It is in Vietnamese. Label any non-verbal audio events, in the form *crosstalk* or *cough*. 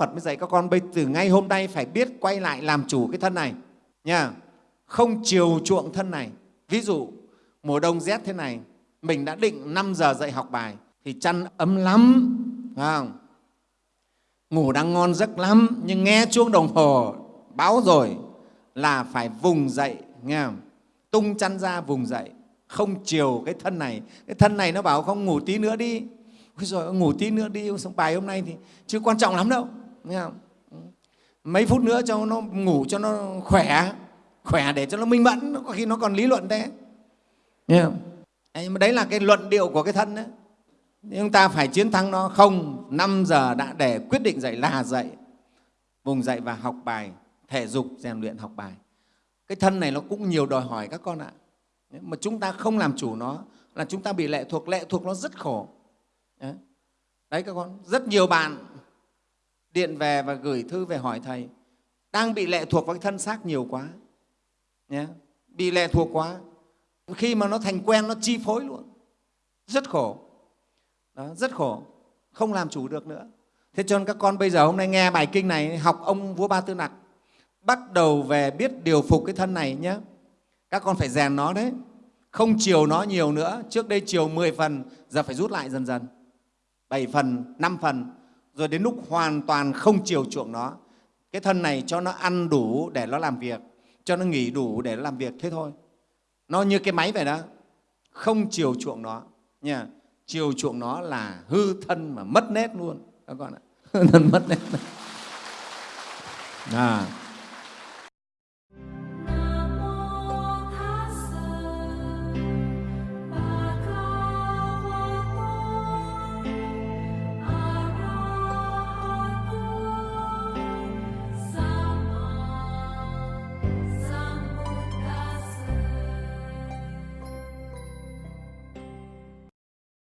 Phật mới dạy các con, bây từ ngay hôm nay phải biết quay lại làm chủ cái thân này, nha. Không chiều chuộng thân này. Ví dụ, mùa đông rét thế này, mình đã định 5 giờ dậy học bài, thì chăn ấm lắm phải không? ngủ đang ngon giấc lắm, nhưng nghe chuông đồng hồ, báo rồi là phải vùng dậy, nghe không? tung chăn ra vùng dậy, không chiều cái thân này. Cái thân này nó bảo không ngủ tí nữa đi. Ôi rồi ngủ tí nữa đi, xong bài hôm nay thì chưa quan trọng lắm đâu nghe không? Ừ. mấy phút nữa cho nó ngủ cho nó khỏe khỏe để cho nó minh mẫn có khi nó còn lý luận thế nghe không? Đấy, mà đấy là cái luận điệu của cái thân đấy chúng ta phải chiến thắng nó không 5 giờ đã để quyết định dậy là dậy. Vùng dậy và học bài thể dục rèn luyện học bài. Cái thân này nó cũng nhiều đòi hỏi các con ạ. Mà chúng ta không làm chủ nó là chúng ta bị lệ thuộc lệ thuộc nó rất khổ. Đấy, đấy các con rất nhiều bạn điện về và gửi thư về hỏi thầy. Đang bị lệ thuộc vào cái thân xác nhiều quá nhé. Bị lệ thuộc quá. Khi mà nó thành quen nó chi phối luôn. Rất khổ. Đó, rất khổ. Không làm chủ được nữa. Thế cho nên các con bây giờ hôm nay nghe bài kinh này học ông vua ba tư nặc. Bắt đầu về biết điều phục cái thân này nhé. Các con phải rèn nó đấy. Không chiều nó nhiều nữa. Trước đây chiều 10 phần giờ phải rút lại dần dần. 7 phần 5 phần rồi đến lúc hoàn toàn không chiều chuộng nó, cái thân này cho nó ăn đủ để nó làm việc, cho nó nghỉ đủ để nó làm việc thế thôi. Nó như cái máy vậy đó, không chiều chuộng nó. Nha, chiều chuộng nó là hư thân mà mất nét luôn. Các con ạ hư *laughs* thân mất nét à.